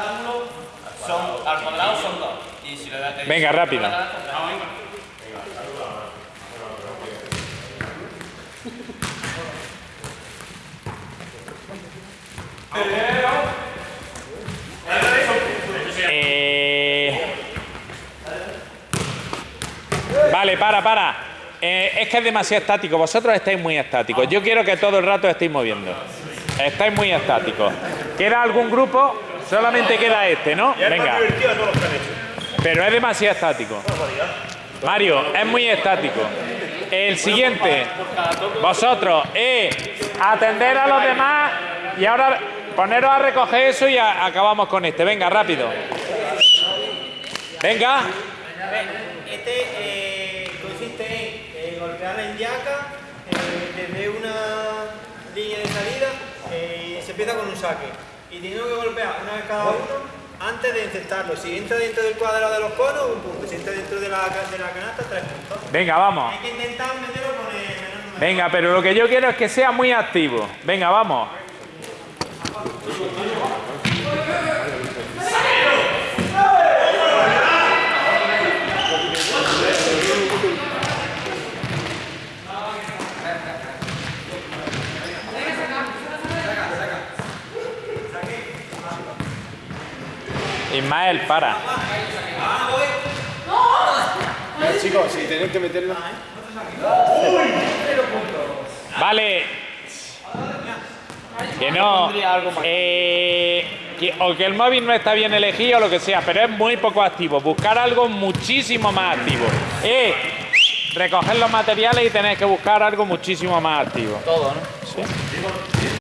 rectángulo son, al cuadrado son dos. Y si le das que- Venga, rápido. Eh, Vale, para, para. Eh, es que es demasiado estático. Vosotros estáis muy estáticos. Yo quiero que todo el rato estéis moviendo. Estáis muy estáticos. ¿Queda algún grupo? Solamente queda este, ¿no? Venga. Pero es demasiado estático. Mario, es muy estático. El siguiente, vosotros, eh, atender a los demás y ahora poneros a recoger eso y a- acabamos con este. Venga, rápido. Venga. Este eh, consiste en eh, golpear en yaca eh, desde una línea de salida y se empieza con un saque. Y tenemos que golpear una vez cada uno antes de encestarlo. Si entra dentro del cuadrado de los conos, un punto. Si entra dentro de la, de la canasta, tres puntos. Venga, vamos. Hay que intentar meterlo con el menor número. Venga, pero lo que yo quiero es que sea muy activo. Venga, vamos. Ismael, para. Chicos, si tenéis que meterlo. Vale. Que no. eh, que- o que el móvil no está bien elegido o lo que sea, pero es muy poco activo. Buscar algo muchísimo más activo. Eh, recoger los materiales y tenéis que buscar algo muchísimo más activo. Todo, ¿no? ¿Sí?